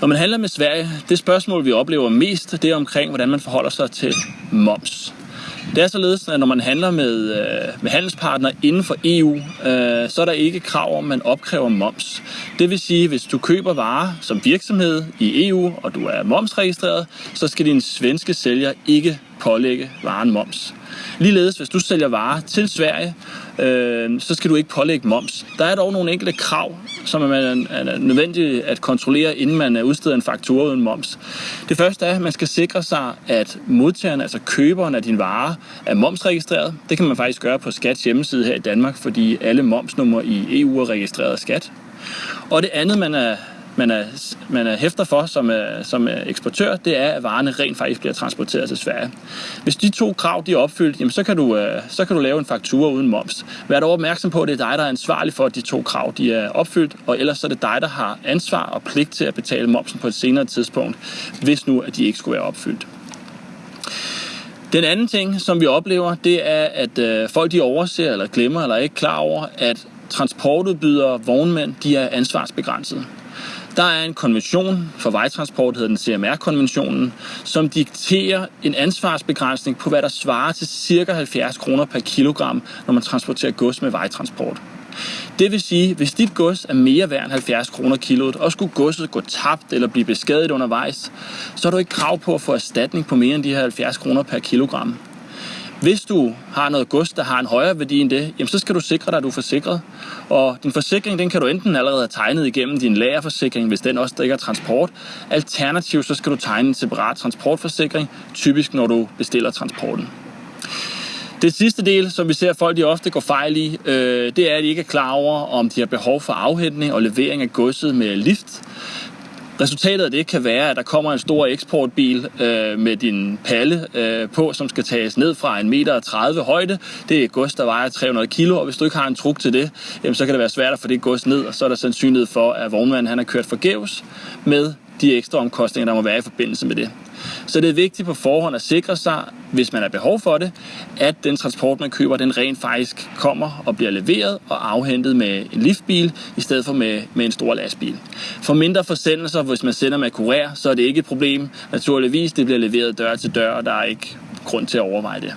Når man handler med Sverige, det spørgsmål, vi oplever mest, det er omkring, hvordan man forholder sig til moms. Det er således, at når man handler med, øh, med handelspartnere inden for EU, øh, så er der ikke krav om, at man opkræver moms. Det vil sige, at hvis du køber varer som virksomhed i EU, og du er momsregistreret, så skal din svenske sælger ikke pålægge varen moms. Ligeledes, hvis du sælger varer til Sverige, øh, så skal du ikke pålægge moms. Der er dog nogle enkelte krav, som er, er nødvendigt at kontrollere, inden man udsteder en faktura uden moms. Det første er, at man skal sikre sig, at modtageren, altså køberen af din vare, er momsregistreret. Det kan man faktisk gøre på Skats hjemmeside her i Danmark, fordi alle momsnumre i EU er registreret af Skat. Og det andet, man er man er, man er hæfter for som, øh, som øh, eksportør, det er, at varerne rent faktisk bliver transporteret til Sverige. Hvis de to krav de er opfyldt, jamen, så, kan du, øh, så kan du lave en faktura uden moms. Vær dog opmærksom på, at det er dig, der er ansvarlig for, at de to krav de er opfyldt, og ellers så er det dig, der har ansvar og pligt til at betale momsen på et senere tidspunkt, hvis nu at de ikke skulle være opfyldt. Den anden ting, som vi oplever, det er, at øh, folk de overser eller glemmer eller er ikke klar over, at transportudbydere, vognmænd, de er ansvarsbegrænset. Der er en konvention for vejtransport, hedder den CMR-konventionen, som dikterer en ansvarsbegrænsning på, hvad der svarer til ca. 70 kroner per kilogram, når man transporterer gods med vejtransport. Det vil sige, hvis dit gods er mere værd end 70 kroner kiloet, og skulle godset gå tabt eller blive beskadiget undervejs, så har du ikke krav på at få erstatning på mere end de her 70 kroner per kilogram. Hvis du har noget gods, der har en højere værdi end det, jamen så skal du sikre dig, at du er forsikret. Og din forsikring, den kan du enten allerede have tegnet igennem din lagerforsikring, hvis den også dækker transport. Alternativt så skal du tegne en separat transportforsikring, typisk når du bestiller transporten. Det sidste del, som vi ser folk de ofte går fejl i, øh, det er, at de ikke er klar over, om de har behov for afhentning og levering af godset med lift. Resultatet af det kan være, at der kommer en stor eksportbil øh, med din palle øh, på, som skal tages ned fra en meter 30 højde. Det er et gods, der vejer 300 kilo, og hvis du ikke har en truk til det, jamen, så kan det være svært at få det gods ned, og så er der sandsynlighed for, at vognmanden han har kørt forgæves med de ekstra omkostninger, der må være i forbindelse med det. Så det er vigtigt på forhånd at sikre sig, hvis man har behov for det, at den transport, man køber, den rent faktisk kommer og bliver leveret og afhentet med en liftbil, i stedet for med, med en stor lastbil. For mindre forsendelser, hvis man sender med kurér, så er det ikke et problem. Naturligvis, det bliver leveret dør til dør, og der er ikke grund til at overveje det.